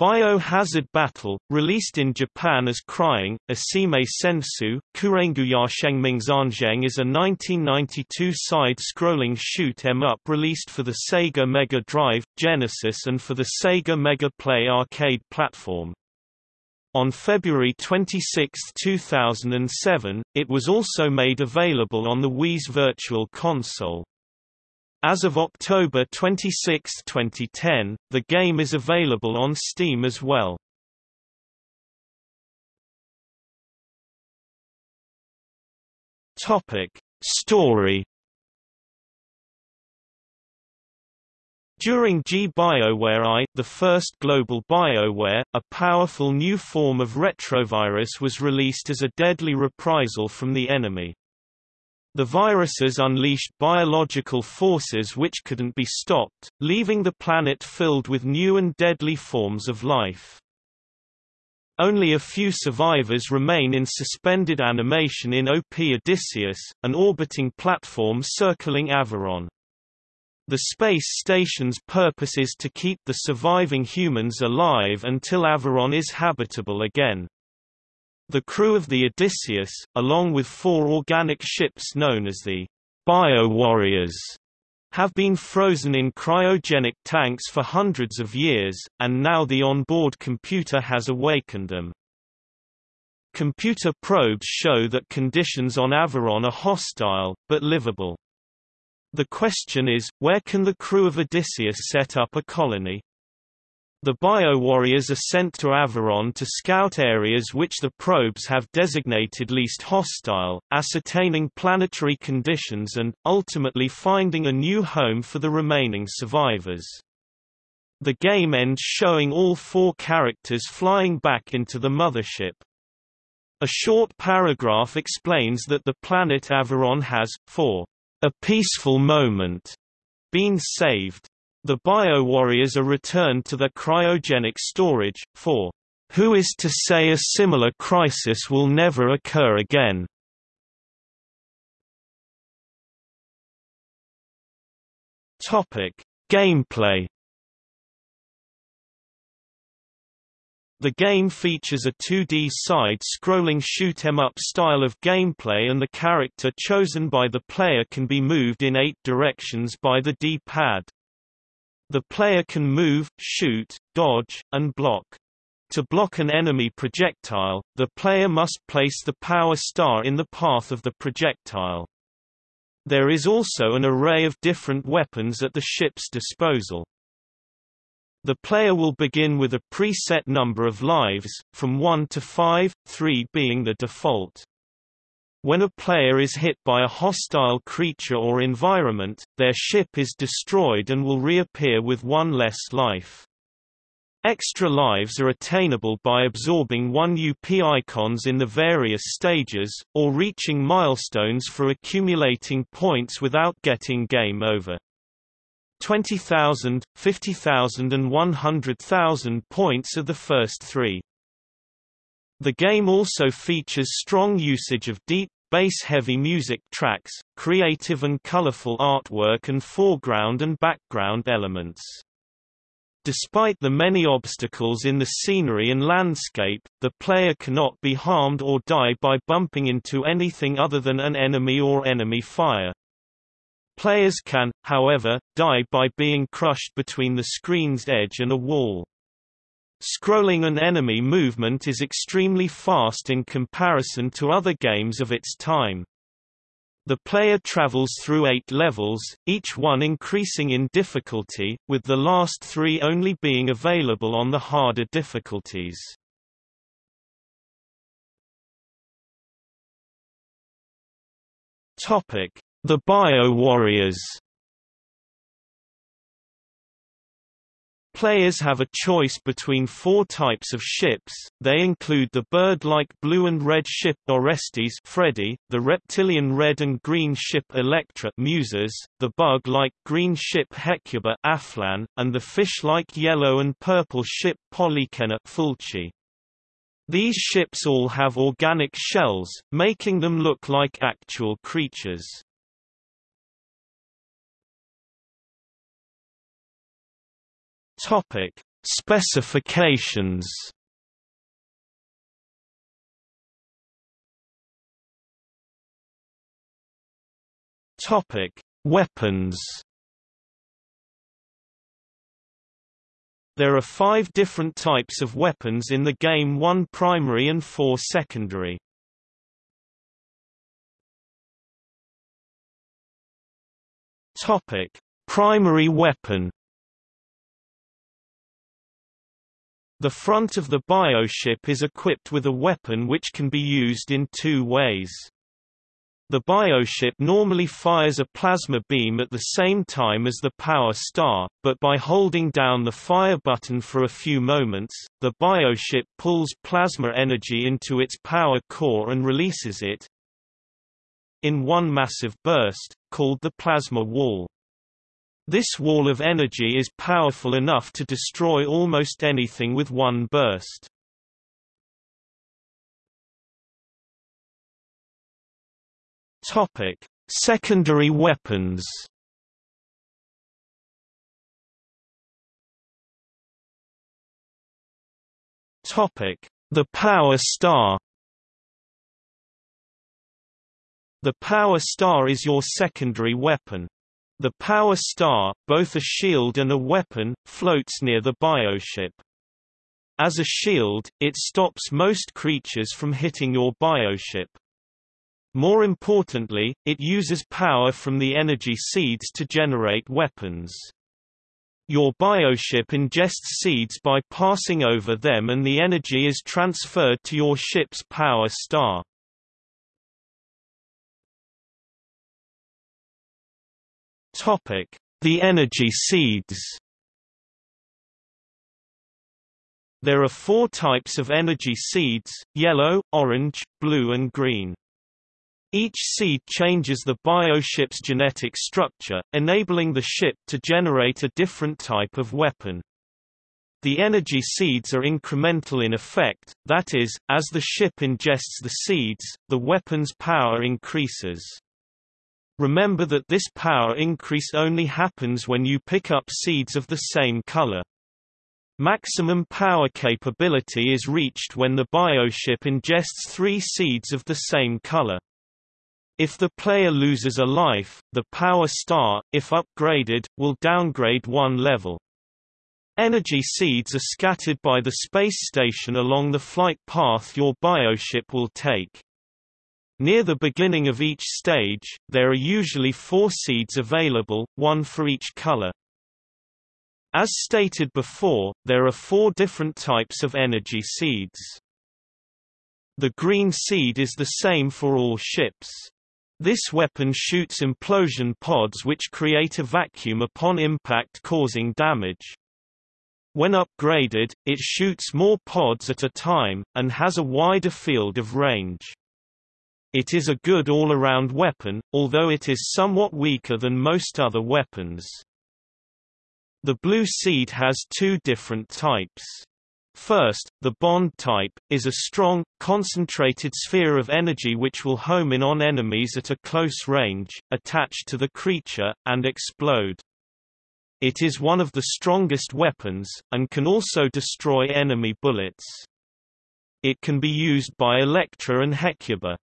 Biohazard Battle, released in Japan as Crying, Asime Sensu, Kurenguya Shengmingzanzheng is a 1992 side-scrolling shoot 'em up released for the Sega Mega Drive, Genesis and for the Sega Mega Play arcade platform. On February 26, 2007, it was also made available on the Wii's Virtual Console. As of October 26, 2010, the game is available on Steam as well. Topic: Story During G BioWare I, the first global BioWare, a powerful new form of retrovirus was released as a deadly reprisal from the enemy. The viruses unleashed biological forces which couldn't be stopped, leaving the planet filled with new and deadly forms of life. Only a few survivors remain in suspended animation in OP Odysseus, an orbiting platform circling Averon. The space station's purpose is to keep the surviving humans alive until Averon is habitable again. The crew of the Odysseus, along with four organic ships known as the Bio-Warriors, have been frozen in cryogenic tanks for hundreds of years, and now the onboard computer has awakened them. Computer probes show that conditions on Averon are hostile, but livable. The question is, where can the crew of Odysseus set up a colony? The bio-warriors are sent to Averon to scout areas which the probes have designated least hostile, ascertaining planetary conditions and, ultimately finding a new home for the remaining survivors. The game ends showing all four characters flying back into the mothership. A short paragraph explains that the planet Averon has, for a peaceful moment, been saved. The bio-warriors are returned to their cryogenic storage, for who is to say a similar crisis will never occur again? Topic: Gameplay The game features a 2D side-scrolling shoot-em-up style of gameplay and the character chosen by the player can be moved in eight directions by the D-pad. The player can move, shoot, dodge, and block. To block an enemy projectile, the player must place the power star in the path of the projectile. There is also an array of different weapons at the ship's disposal. The player will begin with a preset number of lives, from 1 to 5, 3 being the default. When a player is hit by a hostile creature or environment, their ship is destroyed and will reappear with one less life. Extra lives are attainable by absorbing 1 UP icons in the various stages, or reaching milestones for accumulating points without getting game over. 20,000, 50,000 and 100,000 points are the first three. The game also features strong usage of deep, bass-heavy music tracks, creative and colorful artwork and foreground and background elements. Despite the many obstacles in the scenery and landscape, the player cannot be harmed or die by bumping into anything other than an enemy or enemy fire. Players can, however, die by being crushed between the screen's edge and a wall. Scrolling an enemy movement is extremely fast in comparison to other games of its time. The player travels through eight levels, each one increasing in difficulty, with the last three only being available on the harder difficulties. The Bio-Warriors Players have a choice between four types of ships, they include the bird-like blue and red ship Orestes Freddy, the reptilian red and green ship Electra Muses, the bug-like green ship Hecuba Aflan, and the fish-like yellow and purple ship Polyxena Fulci. These ships all have organic shells, making them look like actual creatures. Topic: Specifications. Topic: Weapons. There are five different types of weapons in the game one primary and four secondary. Topic: Primary weapon The front of the bioship is equipped with a weapon which can be used in two ways. The bioship normally fires a plasma beam at the same time as the power star, but by holding down the fire button for a few moments, the bioship pulls plasma energy into its power core and releases it in one massive burst, called the plasma wall. This wall of energy is powerful enough to destroy almost anything with one burst. Topic: Secondary weapons. Topic: The Power Star. The Power Star is your secondary weapon. The Power Star, both a shield and a weapon, floats near the bioship. As a shield, it stops most creatures from hitting your bioship. More importantly, it uses power from the energy seeds to generate weapons. Your bioship ingests seeds by passing over them and the energy is transferred to your ship's power star. The energy seeds There are four types of energy seeds, yellow, orange, blue and green. Each seed changes the bioship's genetic structure, enabling the ship to generate a different type of weapon. The energy seeds are incremental in effect, that is, as the ship ingests the seeds, the weapon's power increases. Remember that this power increase only happens when you pick up seeds of the same color. Maximum power capability is reached when the bioship ingests three seeds of the same color. If the player loses a life, the Power Star, if upgraded, will downgrade one level. Energy seeds are scattered by the space station along the flight path your bioship will take. Near the beginning of each stage, there are usually four seeds available, one for each color. As stated before, there are four different types of energy seeds. The green seed is the same for all ships. This weapon shoots implosion pods which create a vacuum upon impact causing damage. When upgraded, it shoots more pods at a time, and has a wider field of range. It is a good all-around weapon, although it is somewhat weaker than most other weapons. The blue seed has two different types. First, the bond type, is a strong, concentrated sphere of energy which will home in on enemies at a close range, attach to the creature, and explode. It is one of the strongest weapons, and can also destroy enemy bullets. It can be used by Elektra and Hecuba.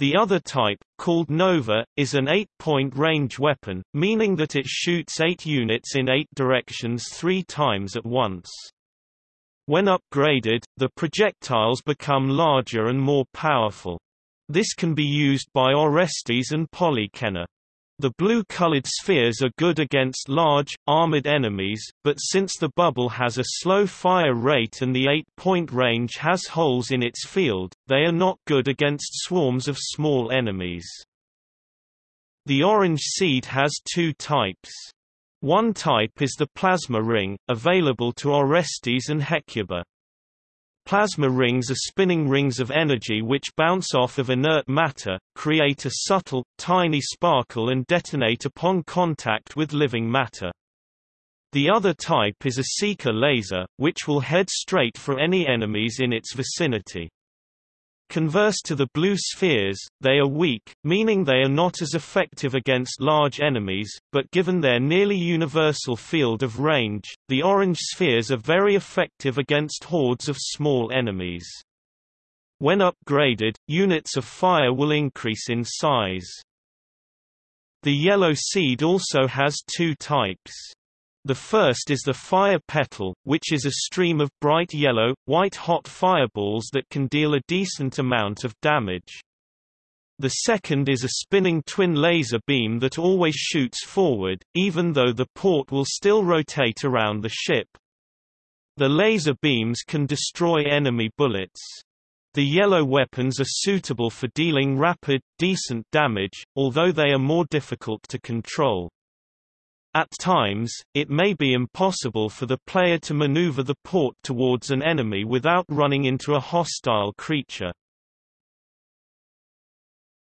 The other type, called Nova, is an 8-point range weapon, meaning that it shoots 8 units in 8 directions three times at once. When upgraded, the projectiles become larger and more powerful. This can be used by Orestes and Polyxena. The blue-colored spheres are good against large, armored enemies, but since the bubble has a slow fire rate and the 8-point range has holes in its field, they are not good against swarms of small enemies. The orange seed has two types. One type is the plasma ring, available to Orestes and Hecuba. Plasma rings are spinning rings of energy which bounce off of inert matter, create a subtle, tiny sparkle and detonate upon contact with living matter. The other type is a seeker laser, which will head straight for any enemies in its vicinity. Converse to the blue spheres, they are weak, meaning they are not as effective against large enemies, but given their nearly universal field of range, the orange spheres are very effective against hordes of small enemies. When upgraded, units of fire will increase in size. The yellow seed also has two types. The first is the fire petal, which is a stream of bright yellow, white-hot fireballs that can deal a decent amount of damage. The second is a spinning twin laser beam that always shoots forward, even though the port will still rotate around the ship. The laser beams can destroy enemy bullets. The yellow weapons are suitable for dealing rapid, decent damage, although they are more difficult to control. At times, it may be impossible for the player to maneuver the port towards an enemy without running into a hostile creature.